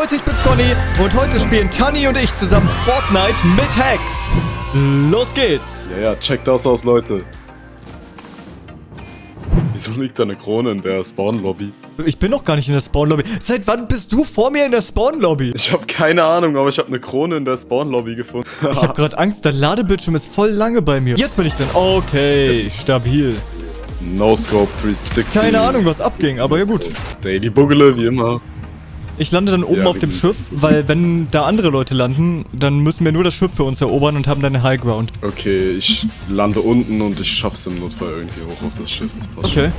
Leute, ich bin's Conny und heute spielen Tani und ich zusammen Fortnite mit Hacks. Los geht's. Ja, ja, checkt das aus, Leute. Wieso liegt da eine Krone in der Spawn-Lobby? Ich bin noch gar nicht in der Spawn-Lobby. Seit wann bist du vor mir in der Spawn-Lobby? Ich habe keine Ahnung, aber ich habe eine Krone in der Spawn-Lobby gefunden. ich habe gerade Angst, der Ladebildschirm ist voll lange bei mir. Jetzt bin ich drin. Okay, stabil. No Scope 360. Keine Ahnung, was abging, aber ja gut. Daily Buggele, wie immer. Ich lande dann oben ja, auf dem Schiff, weil wenn da andere Leute landen, dann müssen wir nur das Schiff für uns erobern und haben dann eine High Ground. Okay, ich lande unten und ich schaff's im Notfall irgendwie hoch auf das Schiff. Das passt Okay.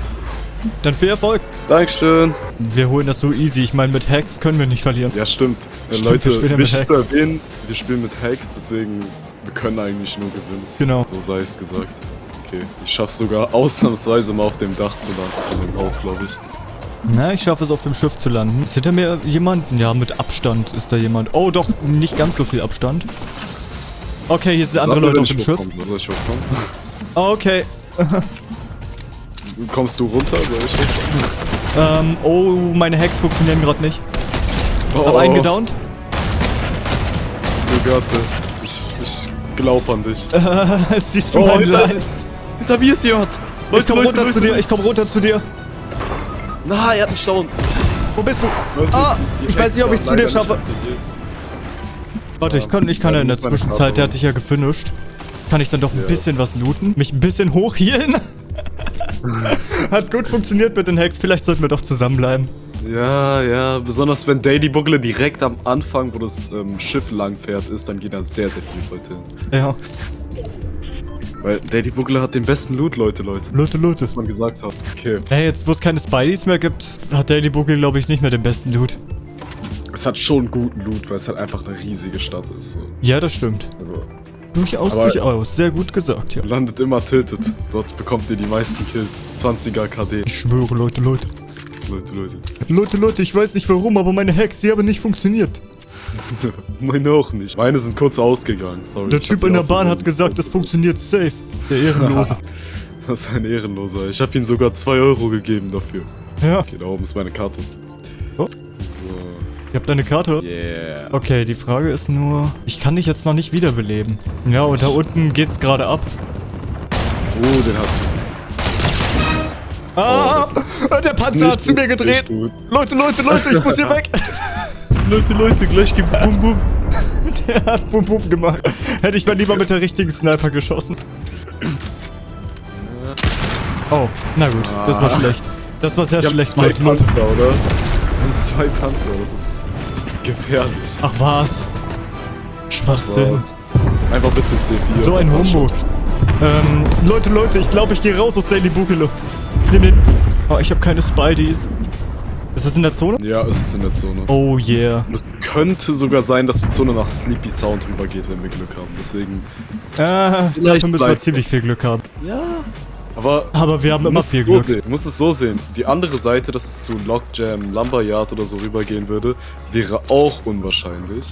Dann viel Erfolg. Dankeschön. Wir holen das so easy. Ich meine, mit Hacks können wir nicht verlieren. Ja, stimmt. stimmt Leute, wichtig zu erwähnen, wir spielen mit Hacks, deswegen wir können eigentlich nur gewinnen. Genau. So sei es gesagt. Okay, ich schaff's sogar ausnahmsweise mal auf dem Dach zu landen, von dem Haus, glaube ich. Na, ich schaffe es auf dem Schiff zu landen. Ist hinter mir jemand? Ja, mit Abstand ist da jemand. Oh, doch, nicht ganz so viel Abstand. Okay, hier sind andere Leute auf dem Schiff. Hochkommen? Okay. Kommst du runter? Ähm, oh, meine Hacks funktionieren gerade nicht. Oh, Hab einen gedownt. Du got this. Ich, ich glaub an dich. Siehst du oh, mein hinter, hinter mir ist jemand. Leute, ich komm Leute, runter Leute, zu dir, ich komm runter zu dir. Na, er hat mich down. Wo bist du? Leute, ah, ich weiß nicht, ob ich zu dir schaffe. Warte, ich kann, ich kann ja in der Zwischenzeit, der hat dich ja gefinisht. Kann ich dann doch ein ja. bisschen was looten? Mich ein bisschen hochhielen? hat gut funktioniert mit den Hacks. Vielleicht sollten wir doch zusammenbleiben. Ja, ja, besonders wenn Daily Bugle direkt am Anfang, wo das ähm, Schiff lang fährt, ist, dann gehen da sehr, sehr viele Leute hin. Ja. Weil Daddy Buggler hat den besten Loot, Leute, Leute. Leute, Leute. Was man gesagt hat. Okay. Hey, jetzt wo es keine Spideys mehr gibt, hat Daddy Buggler, glaube ich, nicht mehr den besten Loot. Es hat schon guten Loot, weil es halt einfach eine riesige Stadt ist. So. Ja, das stimmt. Also. Durchaus, durchaus. Sehr gut gesagt, ja. Landet immer tilted. Dort bekommt ihr die meisten Kills. 20er KD. Ich schwöre, Leute, Leute. Leute, Leute. Leute, Leute, ich weiß nicht warum, aber meine Hacks, die haben nicht funktioniert. Meine auch nicht. Meine sind kurz ausgegangen. Sorry. Der Typ in der Bahn hat gesagt, das funktioniert safe. Der Ehrenlose. das ist ein Ehrenloser. Ich habe ihm sogar 2 Euro gegeben dafür. Ja. Okay, da oben ist meine Karte. Oh. So. Ihr habt eine Karte? Yeah. Okay, die Frage ist nur, ich kann dich jetzt noch nicht wiederbeleben. Ja, und da unten geht's gerade ab. Oh, den hast du. Ah, oh, der Panzer hat zu mir gedreht. Leute, Leute, Leute, ich muss hier weg. Leute, Leute, gleich gibt's Bum Bum. Der hat Bum Bum gemacht. Hätte ich mal lieber mit der richtigen Sniper geschossen. Oh, na gut, das war ah. schlecht. Das war sehr ich schlecht. zwei Panzer, oder? Und zwei Panzer, das ist gefährlich. Ach was? Schwachsinn. Ach was. Einfach ein bisschen C4. So ein Humbug. Ähm, Leute, Leute, ich glaube, ich gehe raus aus Daily Bugelo. Ich nehme den... Oh, ich habe keine Spideys. Ist das in der Zone? Ja, es ist in der Zone. Oh yeah. Es könnte sogar sein, dass die Zone nach Sleepy Sound rübergeht, wenn wir Glück haben. Deswegen. Ah, dafür müssen wir ziemlich viel Glück haben. Ja. Aber, Aber wir haben immer viel Glück. So du musst es so sehen. Die andere Seite, dass es zu Lockjam, Lumberyard oder so rübergehen würde, wäre auch unwahrscheinlich.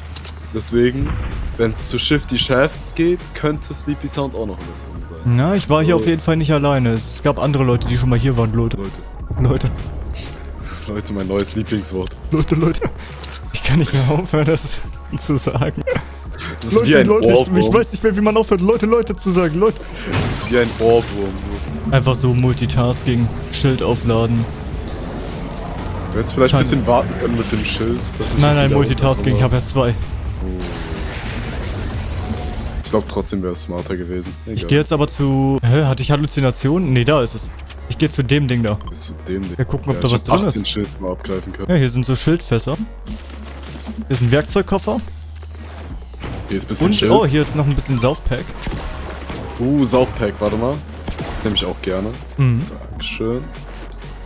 Deswegen, wenn es zu Shifty Shafts geht, könnte Sleepy Sound auch noch in der Zone sein. Na, ich war hier also, auf jeden Fall nicht alleine. Es gab andere Leute, die schon mal hier waren, Leute. Leute. Leute. Leute, mein neues Lieblingswort. Leute, Leute. Ich kann nicht mehr aufhören, das zu sagen. Das ist Leute, wie ein Leute, Ohrwurm. Ich, ich, weiß nicht mehr, wie man aufhört, Leute, Leute zu sagen. Leute. Das ist wie ein Ohrwurm. Einfach so Multitasking, Schild aufladen. Du hättest vielleicht ein bisschen warten können mit dem Schild. Nein, nein, Multitasking, ich habe ja zwei. Ich glaube trotzdem wäre es smarter gewesen. Egal. Ich gehe jetzt aber zu... Hä, hatte ich Halluzinationen? Nee, da ist es. Ich gehe zu dem Ding da. Bis zu dem Ding. Wir gucken, ob ja, da was drin ist. Schild mal abgreifen können. Ja, hier sind so Schildfässer. Hier ist ein Werkzeugkoffer. Hier ist ein bisschen Und, Schild. oh, hier ist noch ein bisschen Saufpack. Uh, Saufpack, warte mal. Das nehme ich auch gerne. Mhm. Dankeschön.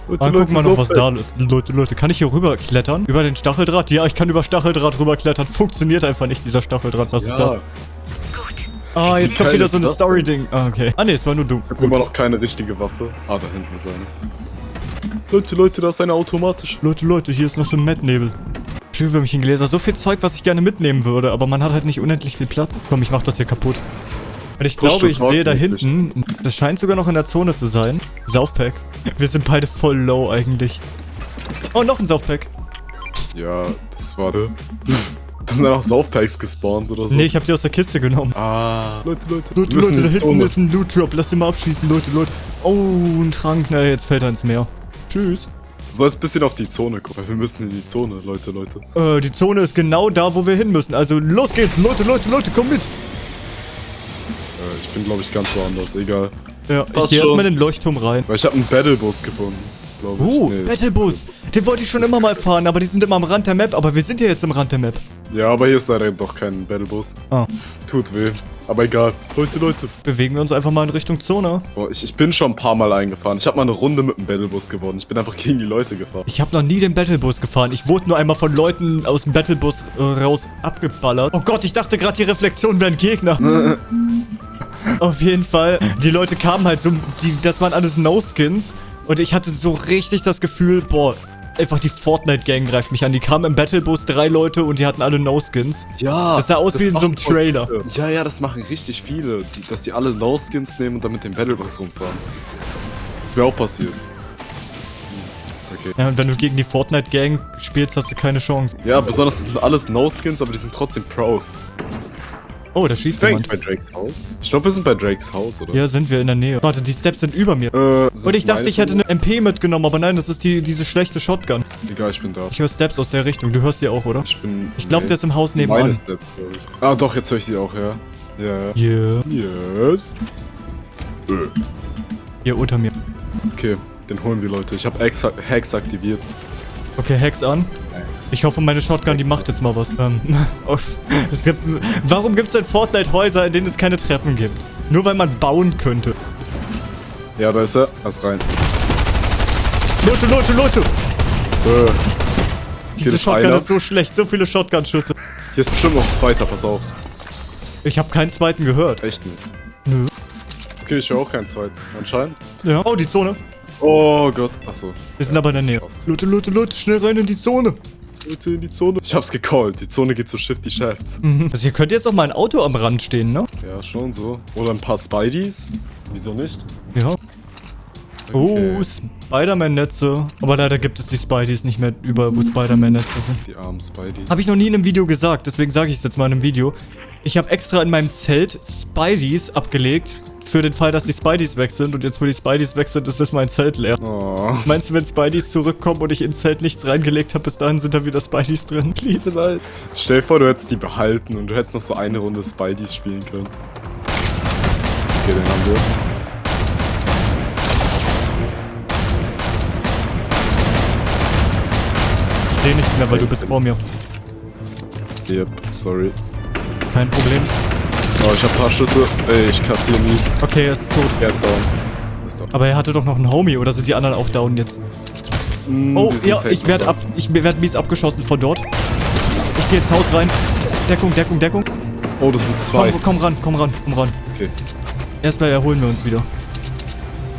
Leute, ah, Leute, guck mal noch, was da ist. Leute, Leute, kann ich hier rüber klettern? Über den Stacheldraht? Ja, ich kann über Stacheldraht rüber klettern. Funktioniert einfach nicht, dieser Stacheldraht. Was ja. ist das? Ah, jetzt kommt wieder so ein Story-Ding. Ah, okay. Ah, ne, es war nur du. Ich hab immer noch keine richtige Waffe. Ah, da hinten ist eine. Leute, Leute, da ist eine automatisch. Leute, Leute, hier ist noch so ein Mettnebel. Glühwürmchengläser. So viel Zeug, was ich gerne mitnehmen würde, aber man hat halt nicht unendlich viel Platz. Komm, ich mach das hier kaputt. Und ich glaube, ich sehe da hinten, das scheint sogar noch in der Zone zu sein, Saufpacks. Wir sind beide voll low eigentlich. Oh, noch ein Saufpack. Ja, das war... Das sind einfach Saufpacks gespawnt oder so. Nee, ich hab die aus der Kiste genommen. Ah. Leute, Leute. Leute, wir müssen Leute, da hinten Zone. ist ein Loot Drop. Lass den mal abschießen, Leute, Leute. Oh, ein Trank. Na, jetzt fällt er ins Meer. Tschüss. Du sollst ein bisschen auf die Zone gucken. Wir müssen in die Zone, Leute, Leute. Äh, die Zone ist genau da, wo wir hin müssen. Also los geht's. Leute, Leute, Leute, komm mit. Äh, ich bin, glaube ich, ganz woanders. Egal. Ja, ich Passt geh schon. erstmal in den Leuchtturm rein. Weil ich habe einen Battlebus gefunden. Glaube ich. Oh, Nee. Battlebus. Den wollte ich schon immer mal fahren, aber die sind immer am Rand der Map. Aber wir sind ja jetzt am Rand der Map. Ja, aber hier ist leider doch kein Battlebus. Ah. Tut weh. Aber egal. Leute, Leute. Bewegen wir uns einfach mal in Richtung Zone. Boah, ich, ich bin schon ein paar Mal eingefahren. Ich habe mal eine Runde mit dem Battlebus gewonnen. Ich bin einfach gegen die Leute gefahren. Ich habe noch nie den Battlebus gefahren. Ich wurde nur einmal von Leuten aus dem Battlebus äh, raus abgeballert. Oh Gott, ich dachte gerade, die Reflexionen wären Gegner. Auf jeden Fall. Die Leute kamen halt so, die, das waren alles No-Skins. Und ich hatte so richtig das Gefühl, boah, einfach die Fortnite-Gang greift mich an. Die kamen im Battlebus, drei Leute und die hatten alle No-Skins. Ja. Das sah aus wie in so einem Trailer. viele. Ja, ja, das machen richtig viele. Die, dass die alle No-Skins nehmen und dann mit dem Battlebus rumfahren. Das wäre auch passiert. Okay. Ja, und wenn du gegen die Fortnite-Gang spielst, hast du keine Chance. Ja, besonders das sind alles No-Skins, aber die sind trotzdem Pros. Oh, da schießt jemand. bei Drakes Haus? Ich glaube, wir sind bei Drakes Haus, oder? Ja, sind wir in der Nähe. Warte, die Steps sind über mir. Äh, Und ich dachte, ich hätte eine MP mitgenommen, aber nein, das ist die, diese schlechte Shotgun. Egal, ich bin da. Ich höre Steps aus der Richtung. Du hörst sie auch, oder? Ich bin. Ich glaube, nee. der ist im Haus Meine nebenan. Steps, glaube ich. Ah, doch, jetzt höre ich sie auch, ja. Ja, ja. Yeah. Yes. Äh, Hier unter mir. Okay, den holen wir, Leute. Ich habe Hacks aktiviert. Okay, Hacks an. Ich hoffe, meine Shotgun, die macht jetzt mal was. Ähm, oh, es gibt, warum gibt es in Fortnite Häuser, in denen es keine Treppen gibt? Nur weil man bauen könnte. Ja, da ist er. Lass rein. Leute, Leute, Leute! So. Diese Shotgun einer. ist so schlecht. So viele Shotgun-Schüsse. Hier ist bestimmt noch ein zweiter, pass auf. Ich habe keinen zweiten gehört. Echt nicht. Nö. Okay, ich höre auch keinen zweiten. Anscheinend. Ja. Oh, die Zone. Oh Gott. Achso. Wir sind aber in der Nähe. Leute, Leute, Leute, schnell rein in die Zone. Leute in die Zone. Ich hab's gecallt. Die Zone geht zu Shifty Shafts. Mhm. Also hier könnte jetzt auch mal ein Auto am Rand stehen, ne? Ja, schon so. Oder ein paar Spideys. Wieso nicht? Ja. Oh, Spider-Man-Netze. Aber leider gibt es die Spideys nicht mehr über, wo Spider-Man-Netze sind. Die armen Spideys. Habe ich noch nie in einem Video gesagt, deswegen sage ich es jetzt mal in einem Video. Ich habe extra in meinem Zelt Spideys abgelegt, für den Fall, dass die Spideys weg sind. Und jetzt, wo die Spideys weg sind, ist das mein Zelt leer. Oh. Meinst du, wenn Spideys zurückkommen und ich ins Zelt nichts reingelegt habe, bis dahin sind da wieder Spideys drin? Please. Stell dir vor, du hättest die behalten und du hättest noch so eine Runde Spideys spielen können. Okay, den haben wir. Ich sehe nichts mehr, weil du bist vor mir. Yep, sorry. Kein Problem. Oh, ich hab ein paar Schüsse. Ey, ich kassiere mies. Okay, er ist tot. Er ist down. Er ist down. Aber er hatte doch noch einen Homie, oder sind die anderen auch down jetzt? Mm, Oh, ja, ich werde ab, ich werde mies abgeschossen von dort. Ich gehe ins Haus rein. Deckung, Deckung, Deckung. Oh, das sind zwei. Komm, komm ran, komm ran, komm ran. Okay. Erstmal erholen wir uns wieder.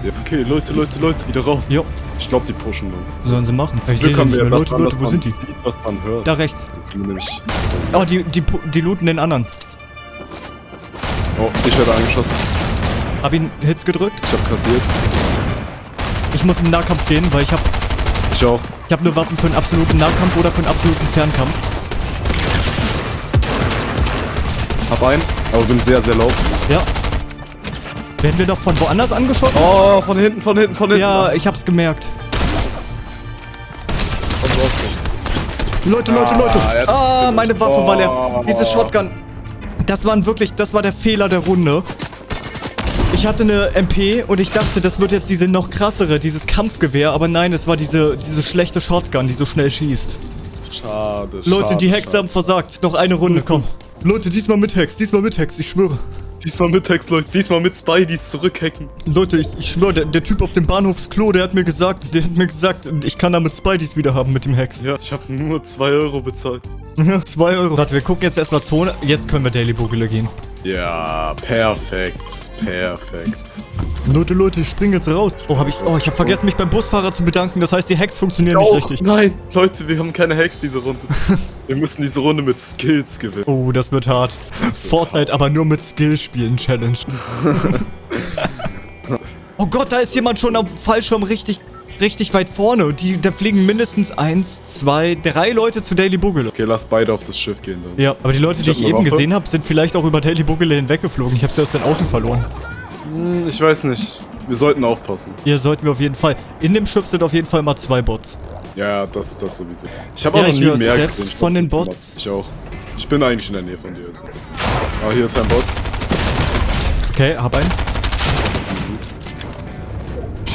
Ja. Okay, Leute, Leute, Leute, wieder raus. Jo, Ich glaube, die pushen uns. was sollen sie machen? Zum Ich Glück haben wir das Leute, dran, Leute, wo sind die? sieht, was man hört. Da rechts. Oh, die, die, die looten den anderen. Oh, ich werde angeschossen. Hab ihn Hits gedrückt. Ich habe kassiert. Ich muss im Nahkampf gehen, weil ich hab, Ich auch. ich hab nur Waffen für einen absoluten Nahkampf oder für einen absoluten Fernkampf. Hab einen, aber bin sehr, sehr low. Ja. Werden wir doch von woanders angeschossen? Oh, von hinten, von hinten, von hinten. Ja, ich hab's gemerkt. Leute, Leute, Leute. Ah, mich meine. Waffe war leer. Diese Shotgun. Das waren wirklich, das war der Fehler der Runde. Ich hatte eine MP und ich dachte, das wird jetzt diese noch krassere, dieses Kampfgewehr. Aber nein, es war diese, diese schlechte Shotgun, die so schnell schießt. Schade, Leute, schade, die Hexe schade. haben versagt. Noch eine Runde, komm. Leute, diesmal mit Hex, diesmal mit Hex, ich schwöre. Diesmal mit Hex, Leute. Diesmal mit Spideys zurückhacken. Leute, ich, ich schwöre, der, der Typ auf dem Bahnhofsklo, der hat mir gesagt, der hat mir gesagt, ich kann damit Spideys wieder haben mit dem Hex. Ja, ich habe nur 2 Euro bezahlt. Zwei Euro. Warte, wir gucken jetzt erstmal Zone. Jetzt können wir Daily Bugele gehen. Ja, perfekt. Perfekt. Leute, Leute, ich spring jetzt raus. Oh, hab ich. Oh, ich habe vergessen, mich beim Busfahrer zu bedanken. Das heißt, die Hacks funktionieren nicht richtig. Nein, Leute, wir haben keine Hex diese Runde. wir müssen diese Runde mit Skills gewinnen. Oh, das wird hart. wird Fortnite, aber nur mit Skill spielen Challenge. oh Gott, da ist jemand schon am Fallschirm richtig richtig weit vorne. Und die, da fliegen mindestens eins, zwei, drei Leute zu Daily Bugele. Okay, lass beide auf das Schiff gehen dann. Ja, aber die Leute, Ich die ich eben Waffe. gesehen habe, sind vielleicht auch über Daily Bugele hinweggeflogen. Ich habe sie aus den Augen verloren. Hm, ich weiß nicht. Wir sollten aufpassen. Hier sollten wir auf jeden Fall. In dem Schiff sind auf jeden Fall mal zwei Bots. Ja, ja, das, das sowieso. Ich habe Ja, auch noch nie mehr Steps gesehen. Von den Bots. Ich auch. Ich bin eigentlich in der Nähe von dir. Ah, hier ist ein Bot. Okay, hab einen.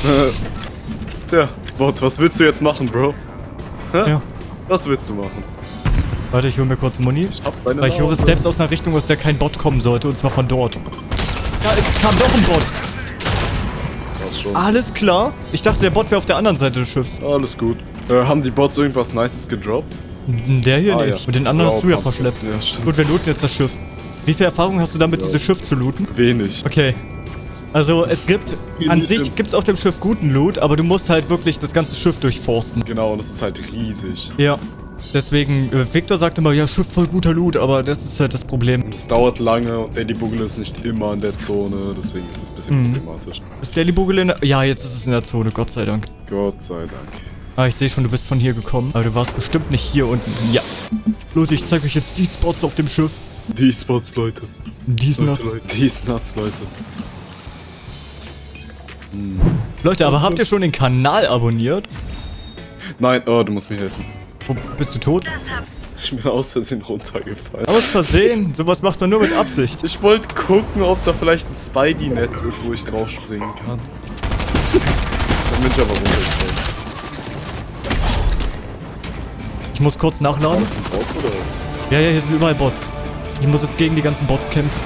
Tja, Bot, was willst du jetzt machen, Bro? Hä? Ja. Was willst du machen? Warte, ich hole mir kurz Muni. Ich hab deine Weil ich höre. Steps aus einer Richtung, aus der kein Bot kommen sollte. Und zwar von dort. Da kam doch ein Bot. Das schon. Alles klar. Ich dachte, der Bot wäre auf der anderen Seite des Schiffs. Alles gut. Äh, haben die Bots irgendwas Nices gedroppt? Der hier Ah, nicht. ja. Und den anderen hast du ja verschleppt. Ja, stimmt. Gut, wir looten jetzt das Schiff. Wie viel Erfahrung hast du damit, dieses Schiff zu looten? Wenig. Okay. Also, es gibt, an sich gibt es auf dem Schiff guten Loot, aber du musst halt wirklich das ganze Schiff durchforsten. Genau, und es ist halt riesig. Ja. Deswegen, äh, Victor sagt immer, ja, Schiff voll guter Loot, aber das ist halt das Problem. Und es dauert lange und Daily Bugle ist nicht immer in der Zone, deswegen ist es ein bisschen Mhm. problematisch. Ist Daily Bugel in der... Ja, jetzt ist es in der Zone, Gott sei Dank. Gott sei Dank. Ah, ich sehe schon, du bist von hier gekommen. Aber du warst bestimmt nicht hier unten. Ja. Leute, ich zeige euch jetzt die Spots auf dem Schiff. Die Spots, Leute. Die ist Leute, nuts. Leute. Die nuts, Leute. Leute, aber habt ihr schon den Kanal abonniert? Nein, oh, du musst mir helfen. Wo, bist du tot? Ich bin aus Versehen runtergefallen. Aus Versehen. Sowas macht man nur mit Absicht. Ich wollte gucken, ob da vielleicht ein Spidey-Netz ist, wo ich drauf springen kann. Dann bin ich aber runtergefallen. Ich muss kurz nachladen. das ein Bot oder? Ja, ja, hier sind überall Bots. Ich muss jetzt gegen die ganzen Bots kämpfen.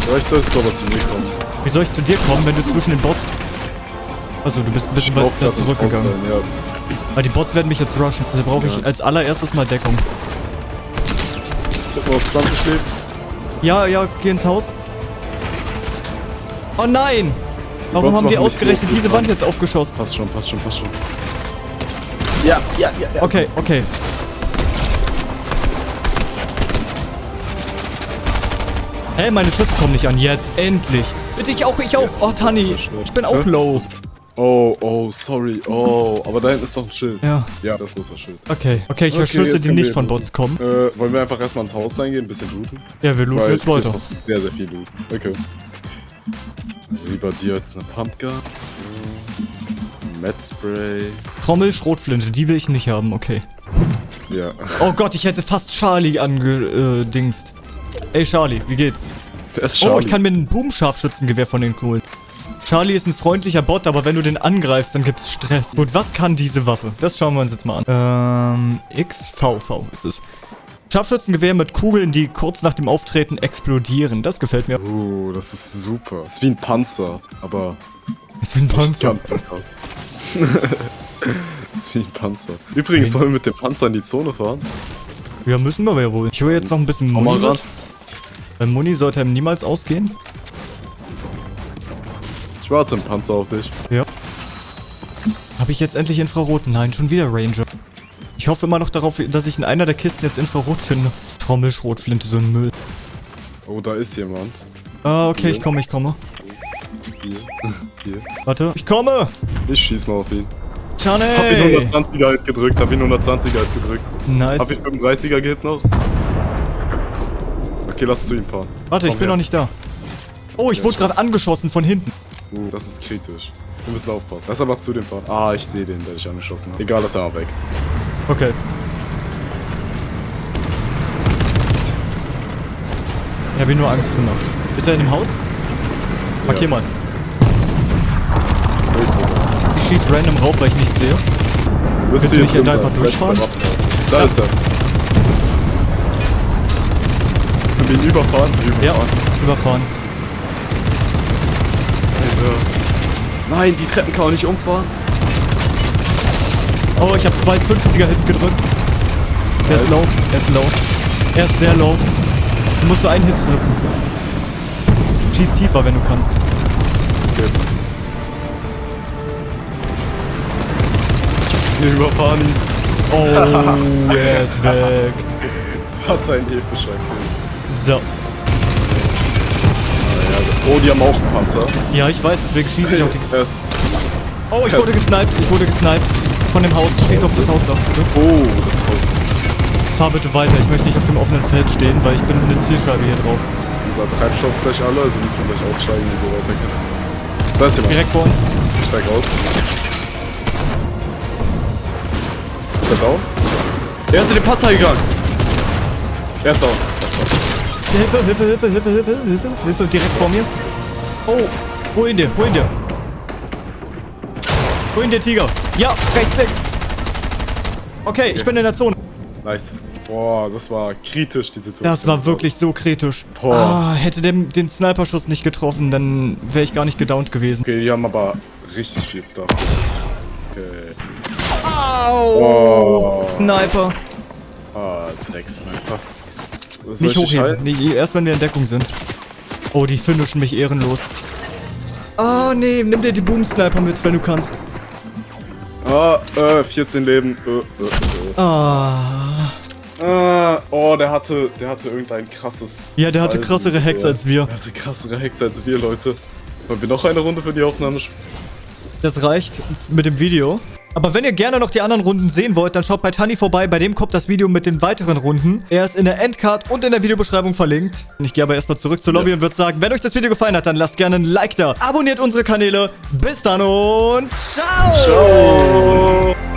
Vielleicht solltest du aber zu mir kommen. Wie soll ich zu dir kommen, wenn du zwischen den Bots... Also, du bist ein bisschen weiter zurückgegangen. rein, ja. Weil die Bots werden mich jetzt rushen. Also brauche ich Ja. als allererstes mal Deckung. Ich hab noch 20 Leben. Ja, ja, geh ins Haus. Oh nein! Warum Bots haben die so ausgerechnet viel diese Wand jetzt aufgeschossen? Passt schon, passt schon, passt schon. Ja, ja, ja, ja. Okay, okay. Hey, meine Schüsse kommen nicht an. Jetzt, endlich. Bitte, ich auch, ich auch. Jetzt Oh, Tani, ich bin auch low. Oh, oh, sorry. Oh, aber da hinten ist doch ein Schild. Ja. Ja, das ist unser Schild. Okay, okay, ich höre Okay, Schüsse, jetzt die nicht von. Bots kommen. Äh, wollen wir einfach erstmal ins Haus reingehen, ein bisschen looten? Ja, wir looten Weil jetzt ist weiter. noch sehr, sehr viel Loot. Okay. Lieber dir als eine Pumpgun. Med Spray. Trommel, Schrotflinte, die will ich nicht haben, okay. Ja. Oh Gott, ich hätte fast Charlie angedingst. Ey, Charlie, wie geht's? Ist Oh, Charlie? ich kann mir ein Boom-Scharfschützengewehr von den holen. Charlie ist ein freundlicher Bot, aber wenn du den angreifst, dann gibt's Stress. Gut, was kann diese Waffe? Das schauen wir uns jetzt mal an. Ähm, XVV ist es. Scharfschützengewehr mit Kugeln, die kurz nach dem Auftreten explodieren. Das gefällt mir. Oh, das ist super. Das ist wie ein Panzer, aber Ist wie ein Panzer. das ist wie ein Panzer. Übrigens, Nein. wollen wir mit dem Panzer in die Zone fahren? Ja, müssen wir aber ja wohl. Ich hole jetzt noch ein bisschen Komm Muni mit. Weil Muni sollte ihm niemals ausgehen. Ich warte im Panzer auf dich. Ja. Habe ich jetzt endlich Infrarot? Nein, schon wieder Ranger. Ich hoffe immer noch darauf, dass ich in einer der Kisten jetzt Infrarot finde. Trommelschrotflinte, so ein Müll. Oh, da ist jemand. Ah, okay, Hier. ich komme, ich komme. Hier. Hier. Warte. Ich komme! Ich schieß mal auf ihn. Johnny! Hab ihn 120er halt gedrückt, hab ihn 120er halt gedrückt. Nice. Hab ich 35er geht noch? Okay, lass zu ihm fahren. Warte, ich Komm bin her. noch nicht da. Oh, ich wurde gerade angeschossen von hinten. Uh, das ist kritisch. Wir müssen aufpassen. Lass aber zu dem fahren. Ah, ich sehe den, der dich angeschossen hat. Egal, lass er weg. Okay. Ich habe ihm nur Angst gemacht. Ist er in dem Haus? Markier Ja. mal. Ich schieß random rauf, weil ich nichts sehe. Wirst du nicht einfach durchfahren? Da ist er. Wir ihn überfahren? Ja, Überfahren. überfahren. Alter. Nein, die Treppen kann man nicht umfahren. Oh, ich habe zwei 50er Hits gedrückt. Der ist low, er ist low. Er ist sehr low. Du musst nur einen Hit treffen. Schieß tiefer, wenn du kannst. Okay. Wir überfahren ihn. Oh, er ist weg. Was ein epischer Kill. So. Oh, die haben auch einen Panzer. Ja, ich weiß, deswegen schieße ich auch die... Oh, ich wurde gesniped. Ich wurde gesniped. Von dem Haus. Schieß auf das Haus da, bitte. Oh, das Haus. Fahr bitte weiter. Ich möchte nicht auf dem offenen Feld stehen, weil ich bin eine Zielscheibe hier drauf. Unser Treibstoff ist gleich alle, also müssen wir gleich aussteigen und so weiter. Da ist jemand. Direkt vor uns. Ich steig aus. Ist er down? Er ist in den Patzer gegangen. Er ist down. Hilfe, Hilfe, Hilfe, Hilfe, Hilfe, Hilfe, Hilfe, direkt vor mir. Oh, wohin dir, wohin dir? Wohin der Tiger? Ja, rechts weg. Okay, ich bin in der Zone. Nice. Boah, das war kritisch, die Situation. Das war wirklich so kritisch. Boah. Ah, hätte der den Sniper-Schuss nicht getroffen, dann wäre ich gar nicht gedownt gewesen. Okay, die haben aber richtig viel Stuff. Okay. Au! Oh. Sniper. Ah, Drecksniper. Soll Nicht hochheben. Nee, erst wenn wir in Deckung sind. Oh, die finishen mich ehrenlos. Ah, nee, nimm dir die Boom-Sniper mit, wenn du kannst. Ah, äh, 14 Leben. Äh, äh, äh. Ah. Ah, oh, der hatte, der hatte irgendein krasses. Ja, der hatte Salven. krassere Ja. als wir. Der hatte krassere Hacks als wir, Leute. Wollen wir noch eine Runde für die Aufnahme spielen? Das reicht mit dem Video. Aber wenn ihr gerne noch die anderen Runden sehen wollt, dann schaut bei Tani vorbei. Bei dem kommt das Video mit den weiteren Runden. Er ist in der Endcard und in der Videobeschreibung verlinkt. Ich gehe aber erstmal zurück zur Lobby Ja. und würde sagen, wenn euch das Video gefallen hat, dann lasst gerne ein Like da. Abonniert unsere Kanäle. Bis dann und ciao! Ciao!